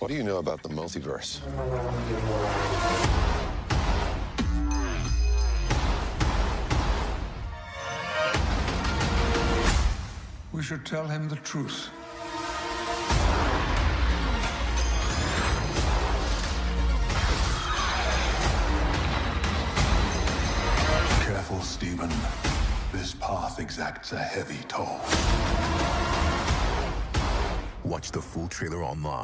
What do you know about the multiverse? We should tell him the truth. Careful, Stephen. This path exacts a heavy toll. Watch the full trailer online.